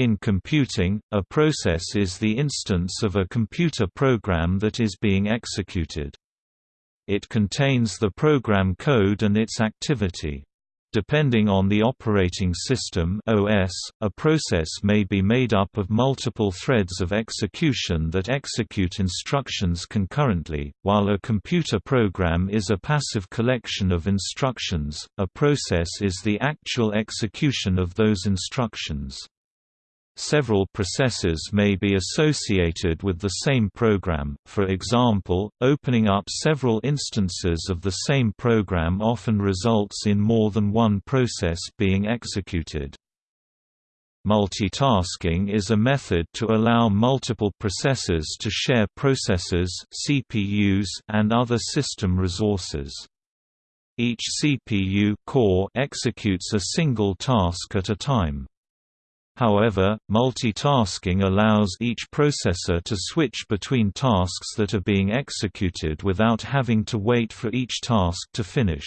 In computing, a process is the instance of a computer program that is being executed. It contains the program code and its activity. Depending on the operating system OS, a process may be made up of multiple threads of execution that execute instructions concurrently. While a computer program is a passive collection of instructions, a process is the actual execution of those instructions. Several processes may be associated with the same program, for example, opening up several instances of the same program often results in more than one process being executed. Multitasking is a method to allow multiple processes to share processors CPUs and other system resources. Each CPU core executes a single task at a time. However, multitasking allows each processor to switch between tasks that are being executed without having to wait for each task to finish.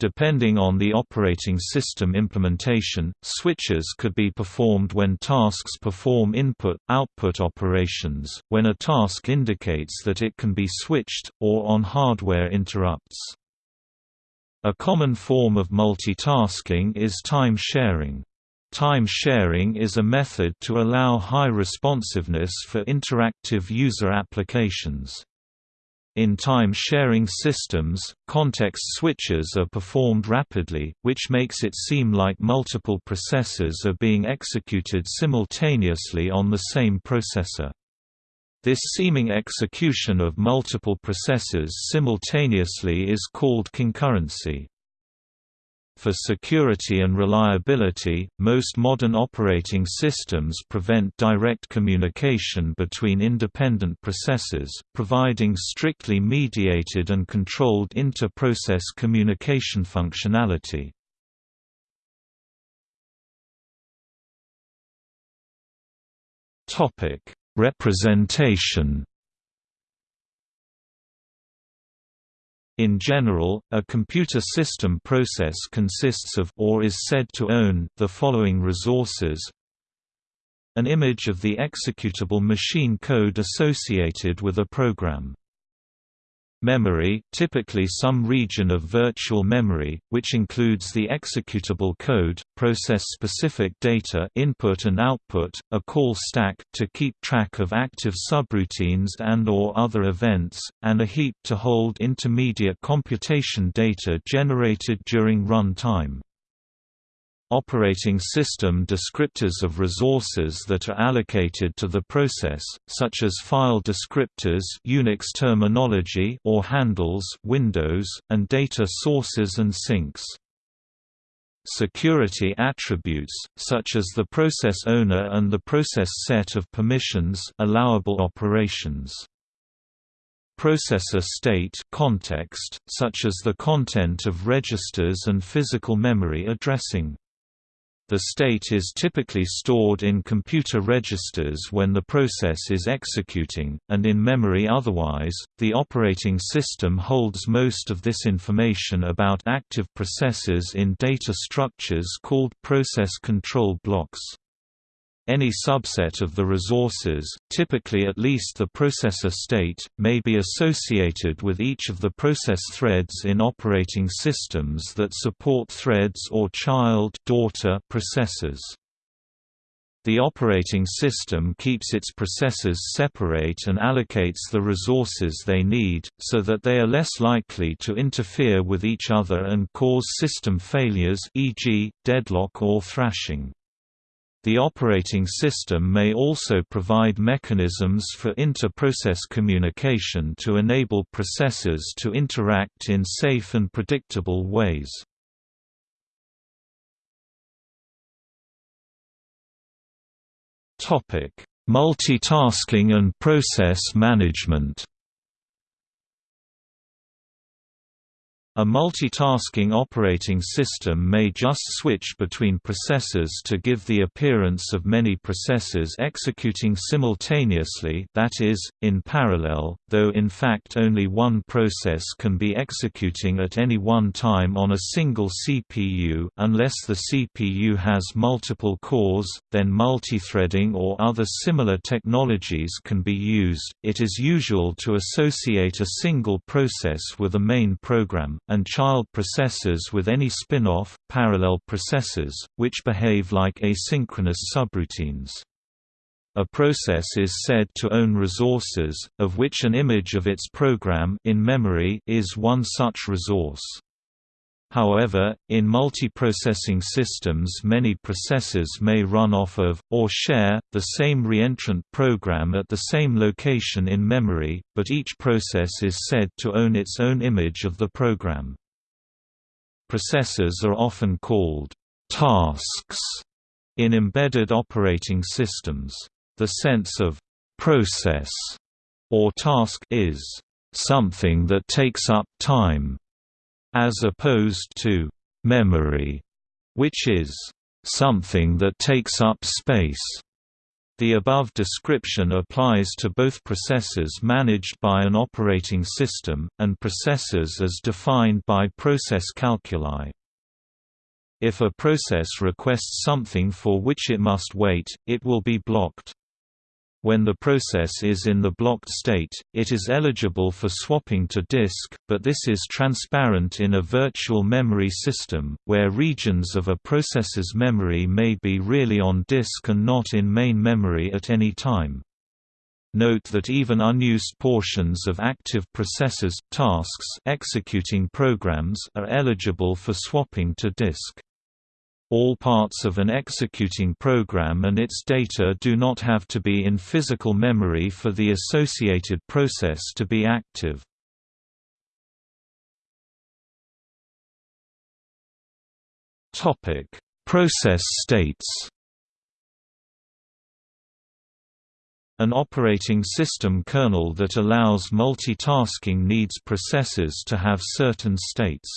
Depending on the operating system implementation, switches could be performed when tasks perform input-output operations, when a task indicates that it can be switched, or on hardware interrupts. A common form of multitasking is time sharing. Time sharing is a method to allow high responsiveness for interactive user applications. In time-sharing systems, context switches are performed rapidly, which makes it seem like multiple processes are being executed simultaneously on the same processor. This seeming execution of multiple processes simultaneously is called concurrency. For security and reliability, most modern operating systems prevent direct communication between independent processes, providing strictly mediated and controlled inter-process communication functionality. Representation In general, a computer system process consists of or is said to own the following resources. An image of the executable machine code associated with a program Memory typically some region of virtual memory, which includes the executable code, process-specific data input and output, a call stack to keep track of active subroutines and or other events, and a heap to hold intermediate computation data generated during run time. Operating system descriptors of resources that are allocated to the process, such as file descriptors Unix terminology or handles Windows, and data sources and sinks. Security attributes, such as the process owner and the process set of permissions allowable operations processor state context, such as the content of registers and physical memory addressing. The state is typically stored in computer registers when the process is executing, and in memory otherwise. The operating system holds most of this information about active processes in data structures called process control blocks. Any subset of the resources, typically at least the processor state, may be associated with each of the process threads in operating systems that support threads or child daughter processes. The operating system keeps its processes separate and allocates the resources they need, so that they are less likely to interfere with each other and cause system failures e.g., deadlock or thrashing. The operating system may also provide mechanisms for inter-process communication to enable processes to interact in safe and predictable ways. Multitasking and process management A multitasking operating system may just switch between processes to give the appearance of many processes executing simultaneously that is, in parallel, though in fact only one process can be executing at any one time on a single CPU unless the CPU has multiple cores, then multithreading or other similar technologies can be used. It is usual to associate a single process with a main program and child processes with any spin-off, parallel processes, which behave like asynchronous subroutines. A process is said to own resources, of which an image of its program in memory is one such resource. However, in multiprocessing systems many processes may run off of, or share, the same reentrant program at the same location in memory, but each process is said to own its own image of the program. Processes are often called «tasks» in embedded operating systems. The sense of «process» or task is «something that takes up time» as opposed to memory, which is something that takes up space. The above description applies to both processes managed by an operating system, and processes as defined by process calculi. If a process requests something for which it must wait, it will be blocked. When the process is in the blocked state, it is eligible for swapping to disk, but this is transparent in a virtual memory system, where regions of a process's memory may be really on disk and not in main memory at any time. Note that even unused portions of active processes tasks executing programs are eligible for swapping to disk. All parts of an executing program and its data do not have to be in physical memory for the associated process to be active. Topic: Process states. An operating system kernel that allows multitasking needs processes to have certain states.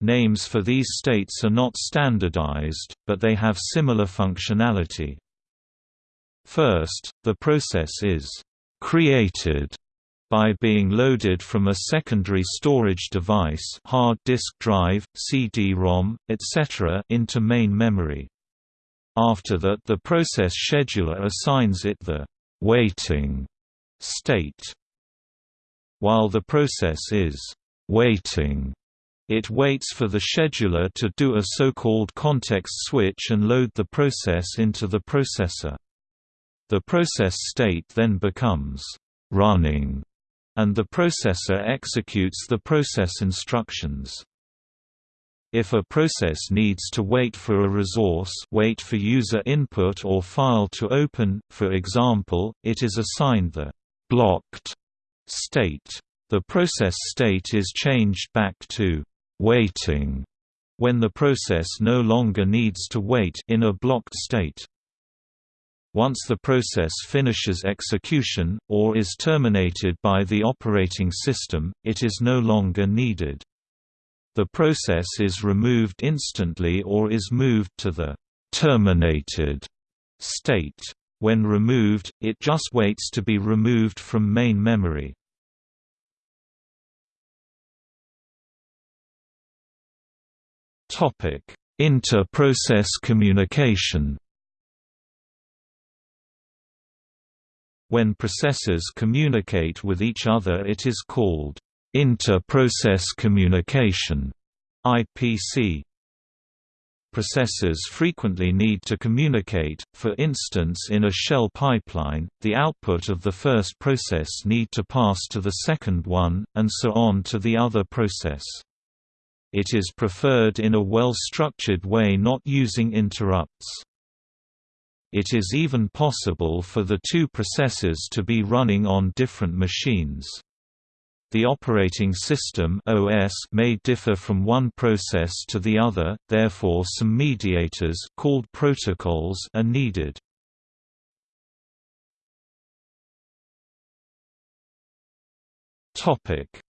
Names for these states are not standardized, but they have similar functionality. First, the process is «created» by being loaded from a secondary storage device hard disk drive, CD-ROM, etc. into main memory. After that the process scheduler assigns it the «waiting» state. While the process is «waiting», it waits for the scheduler to do a so-called context switch and load the process into the processor. The process state then becomes running, and the processor executes the process instructions. If a process needs to wait for a resource wait for user input or file to open, for example, it is assigned the «blocked» state. The process state is changed back to waiting when the process no longer needs to wait in a blocked state. Once the process finishes execution, or is terminated by the operating system, it is no longer needed. The process is removed instantly or is moved to the terminated state. When removed, it just waits to be removed from main memory. Inter-process communication. When processes communicate with each other it is called inter-process communication IPC. Processes frequently need to communicate, for instance in a shell pipeline, the output of the first process need to pass to the second one, and so on to the other process. It is preferred in a well-structured way not using interrupts. It is even possible for the two processes to be running on different machines. The operating system OS may differ from one process to the other, therefore some mediators called protocols are needed.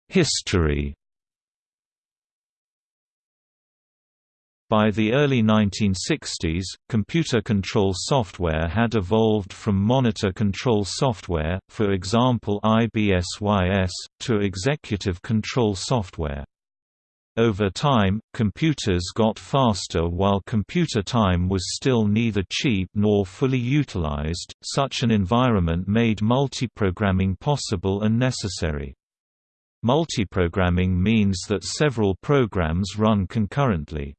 History By the early 1960s, computer control software had evolved from monitor control software, for example IBSYS, to executive control software. Over time, computers got faster while computer time was still neither cheap nor fully utilized. Such an environment made multiprogramming possible and necessary. Multiprogramming means that several programs run concurrently.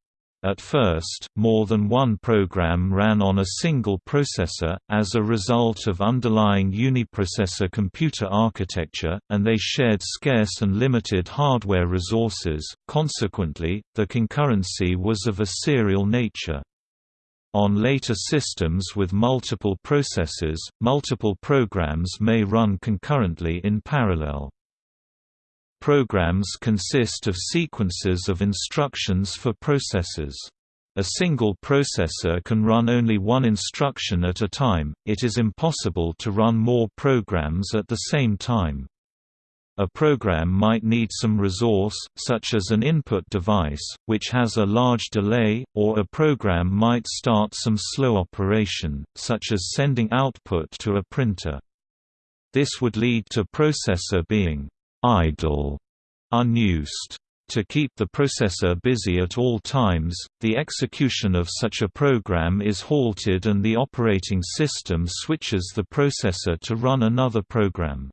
At first, more than one program ran on a single processor, as a result of underlying uniprocessor computer architecture, and they shared scarce and limited hardware resources, consequently, the concurrency was of a serial nature. On later systems with multiple processors, multiple programs may run concurrently in parallel. Programs consist of sequences of instructions for processors. A single processor can run only one instruction at a time, it is impossible to run more programs at the same time. A program might need some resource, such as an input device, which has a large delay, or a program might start some slow operation, such as sending output to a printer. This would lead to processor being idle, unused. To keep the processor busy at all times, the execution of such a program is halted and the operating system switches the processor to run another program.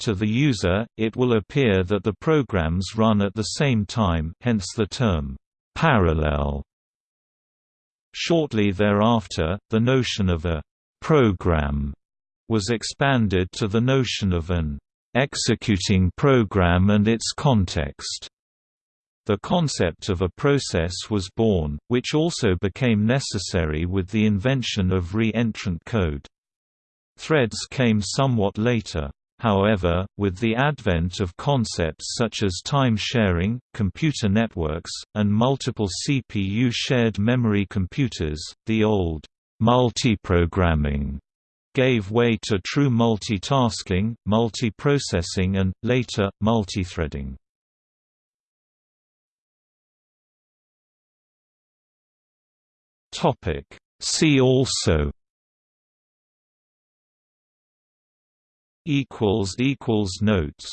To the user, it will appear that the programs run at the same time hence the term, parallel. Shortly thereafter, the notion of a «program» was expanded to the notion of an executing program and its context. The concept of a process was born, which also became necessary with the invention of re-entrant code. Threads came somewhat later. However, with the advent of concepts such as time sharing, computer networks, and multiple CPU shared memory computers, the old multiprogramming gave way to true multitasking, multiprocessing and, later, multithreading. See also Notes